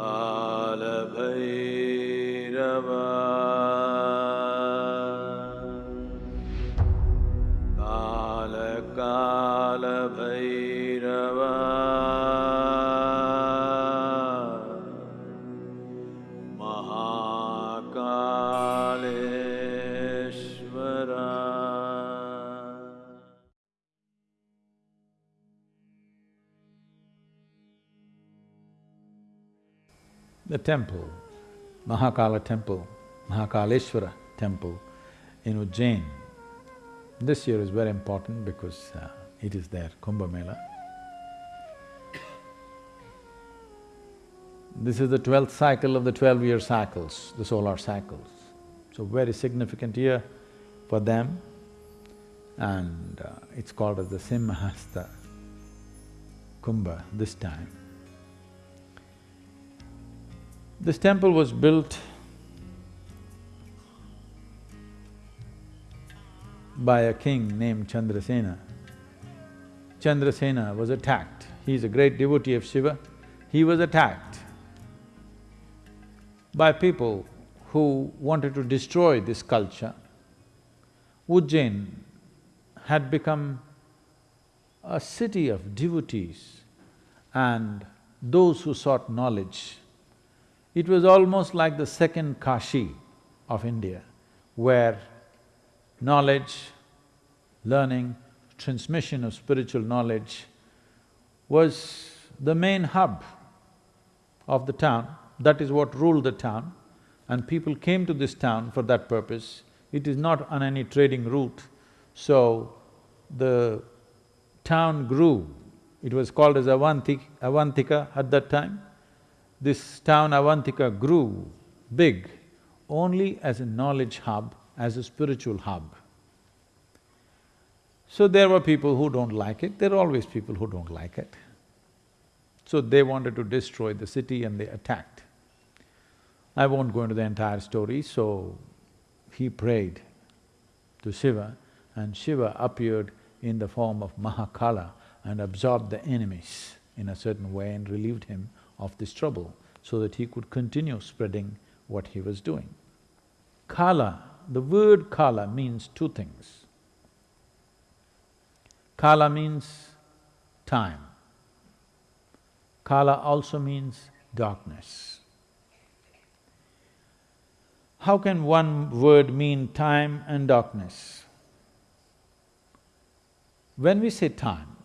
على بيت The temple, Mahakala temple, Mahakaleshwara temple in Ujjain. This year is very important because uh, it is their Kumbh Mela. This is the twelfth cycle of the twelve-year cycles, the solar cycles. So very significant year for them and uh, it's called as the Simhasta Kumbha this time. This temple was built by a king named Chandrasena. Chandrasena was attacked. He is a great devotee of Shiva. He was attacked by people who wanted to destroy this culture. Ujjain had become a city of devotees and those who sought knowledge. It was almost like the second Kashi of India, where knowledge, learning, transmission of spiritual knowledge was the main hub of the town. That is what ruled the town and people came to this town for that purpose. It is not on any trading route, so the town grew. It was called as Avanti, Avantika at that time. This town Avantika grew big only as a knowledge hub, as a spiritual hub. So there were people who don't like it, there are always people who don't like it. So they wanted to destroy the city and they attacked. I won't go into the entire story, so he prayed to Shiva and Shiva appeared in the form of Mahakala and absorbed the enemies in a certain way and relieved him of this trouble so that he could continue spreading what he was doing. Kala, the word kala means two things. Kala means time. Kala also means darkness. How can one word mean time and darkness? When we say time,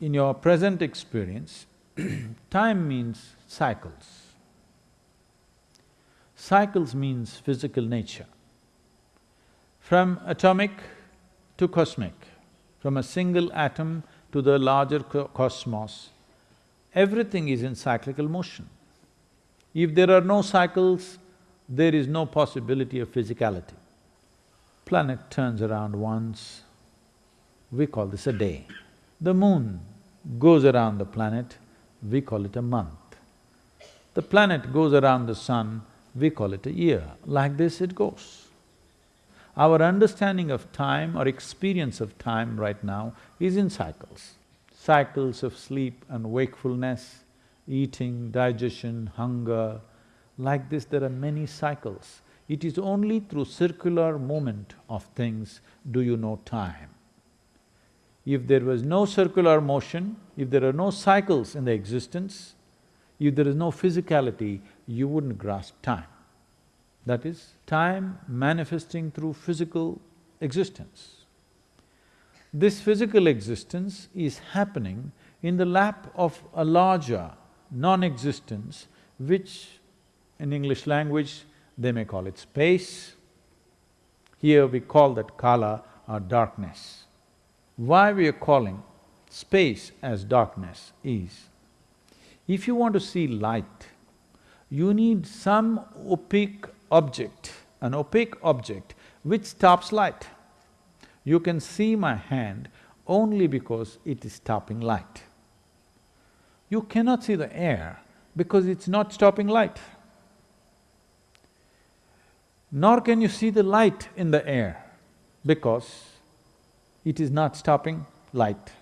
in your present experience, time means cycles. Cycles means physical nature. From atomic to cosmic, from a single atom to the larger co- cosmos, everything is in cyclical motion. If there are no cycles, there is no possibility of physicality. Planet turns around once, we call this a day. The moon goes around the planet, we call it a month. The planet goes around the sun, we call it a year. Like this it goes. Our understanding of time or experience of time right now is in cycles. Cycles of sleep and wakefulness, eating, digestion, hunger, like this there are many cycles. It is only through circular movement of things do you know time. If there was no circular motion, if there are no cycles in the existence, if there is no physicality, you wouldn't grasp time. That is, time manifesting through physical existence. This physical existence is happening in the lap of a larger non-existence which in English language they may call it space. Here we call that kala or darkness. Why we are calling space as darkness is, if you want to see light, you need some opaque object, an opaque object which stops light. You can see my hand only because it is stopping light. You cannot see the air because it's not stopping light. Nor can you see the light in the air because it is not stopping light.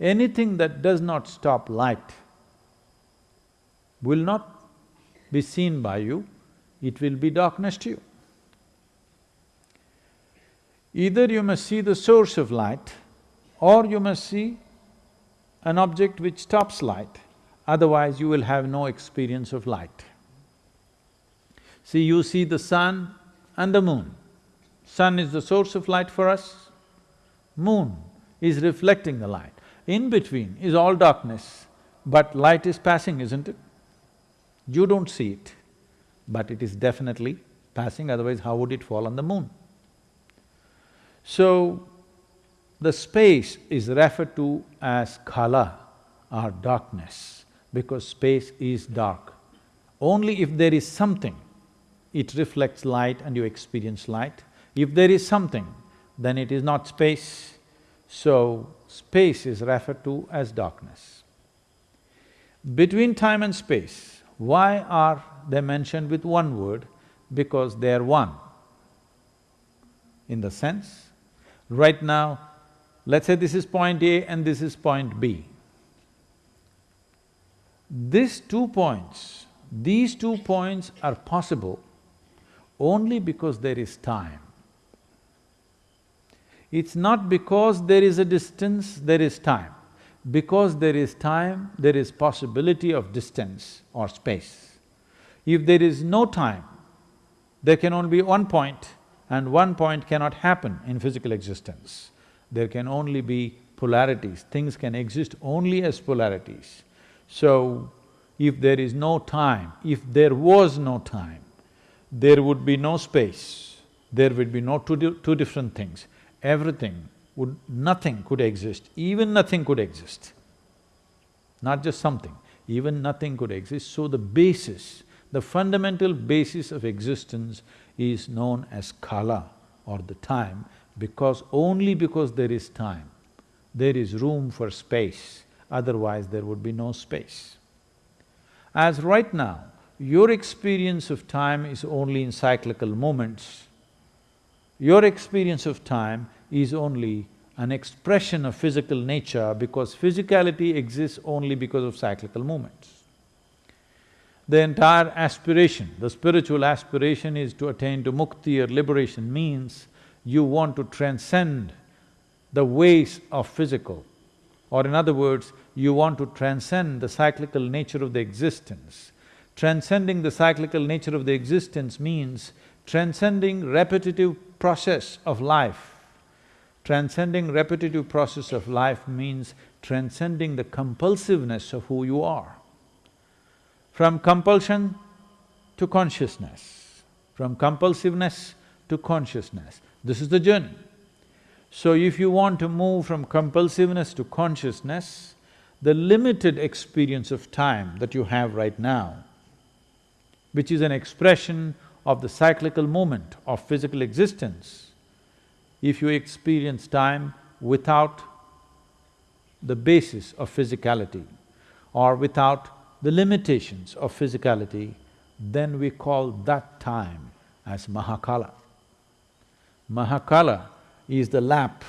Anything that does not stop light will not be seen by you, it will be darkness to you. Either you must see the source of light or you must see an object which stops light, otherwise you will have no experience of light. See, you see the sun and the moon. Sun is the source of light for us, moon is reflecting the light. In between is all darkness, but light is passing, isn't it? You don't see it, but it is definitely passing, otherwise how would it fall on the moon? So, the space is referred to as kala or darkness because space is dark. Only if there is something, it reflects light and you experience light. If there is something, then it is not space. So, space is referred to as darkness. Between time and space, why are they mentioned with one word? Because they are one. In the sense, right now, let's say this is point A and this is point B. These two points, these two points are possible only because there is time. It's not because there is a distance, there is time. Because there is time, there is possibility of distance or space. If there is no time, there can only be one point and one point cannot happen in physical existence. There can only be polarities, things can exist only as polarities. So, if there is no time, if there was no time, there would be no space, there would be no two, di two different things. Everything would… nothing could exist, even nothing could exist. Not just something, even nothing could exist. So the basis, the fundamental basis of existence is known as kala or the time because only because there is time, there is room for space, otherwise there would be no space. As right now, your experience of time is only in cyclical moments, your experience of time is only an expression of physical nature because physicality exists only because of cyclical movements. The entire aspiration, the spiritual aspiration is to attain to mukti or liberation means you want to transcend the ways of physical. Or in other words, you want to transcend the cyclical nature of the existence. Transcending the cyclical nature of the existence means transcending repetitive process of life. Transcending repetitive process of life means transcending the compulsiveness of who you are. From compulsion to consciousness, from compulsiveness to consciousness, this is the journey. So if you want to move from compulsiveness to consciousness, the limited experience of time that you have right now, which is an expression of the cyclical moment of physical existence, if you experience time without the basis of physicality or without the limitations of physicality, then we call that time as Mahakala. Mahakala is the lap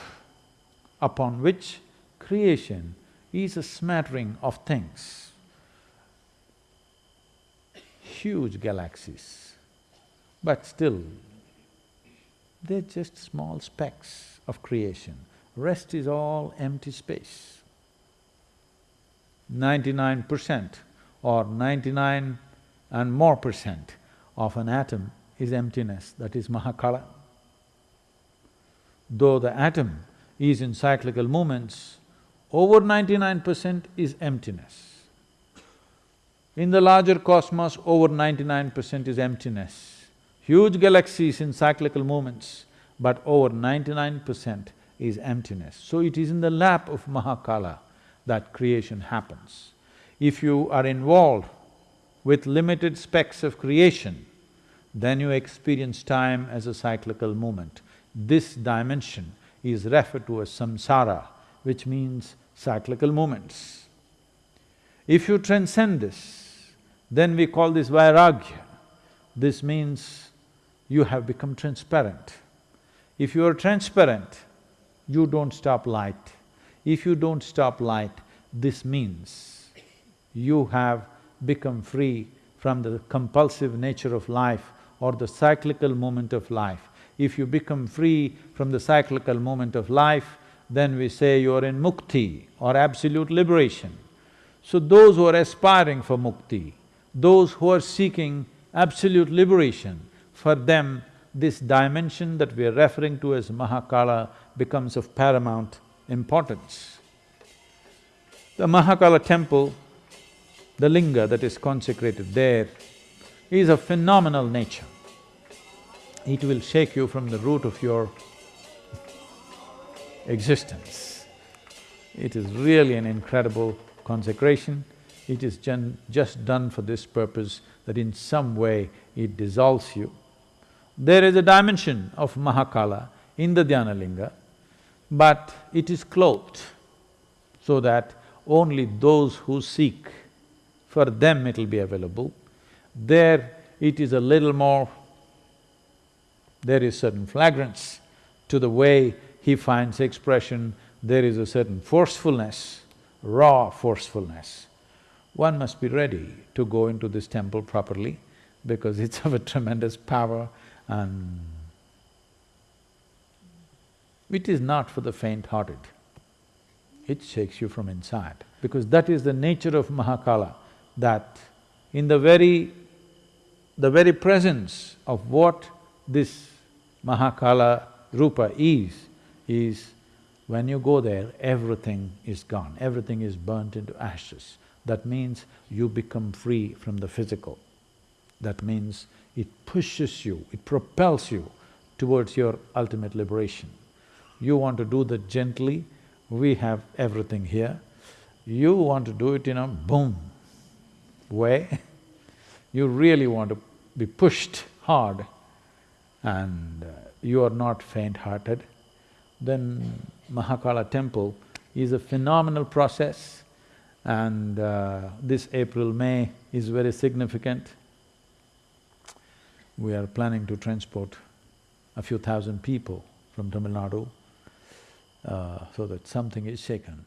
upon which creation is a smattering of things. Huge galaxies, but still, they're just small specks of creation. Rest is all empty space. Ninety-nine percent or ninety-nine and more percent of an atom is emptiness, that is Mahakala. Though the atom is in cyclical movements, over ninety-nine percent is emptiness. In the larger cosmos, over ninety-nine percent is emptiness. Huge galaxies in cyclical movements, but over ninety-nine percent is emptiness. So it is in the lap of Mahakala that creation happens. If you are involved with limited specks of creation, then you experience time as a cyclical movement. This dimension is referred to as samsara, which means cyclical movements. If you transcend this, then we call this vairagya. This means you have become transparent. If you are transparent, you don't stop light. If you don't stop light, this means you have become free from the compulsive nature of life or the cyclical moment of life. If you become free from the cyclical moment of life, then we say you are in mukti or absolute liberation. So those who are aspiring for mukti, those who are seeking absolute liberation, for them this dimension that we are referring to as Mahakala becomes of paramount importance. The Mahakala temple, the linga that is consecrated there, is of phenomenal nature. It will shake you from the root of your existence. It is really an incredible consecration. It is just done for this purpose that in some way it dissolves you. There is a dimension of Mahakala in the Dhyanalinga, but it is clothed so that only those who seek, for them it'll be available. There it is a little more, there is certain flagrance to the way he finds expression, there is a certain forcefulness, raw forcefulness. One must be ready to go into this temple properly because it's of a tremendous power and it is not for the faint-hearted. It shakes you from inside because that is the nature of Mahakala, that in the very… the very presence of what this Mahakala Rupa is, is when you go there, everything is gone, everything is burnt into ashes. That means you become free from the physical. That means it pushes you, it propels you towards your ultimate liberation. You want to do that gently, we have everything here. You want to do it in a boom way, you really want to be pushed hard and uh, you are not faint-hearted, then Mahakala temple is a phenomenal process and uh, this April, May is very significant. We are planning to transport a few thousand people from Tamil Nadu uh, so that something is shaken.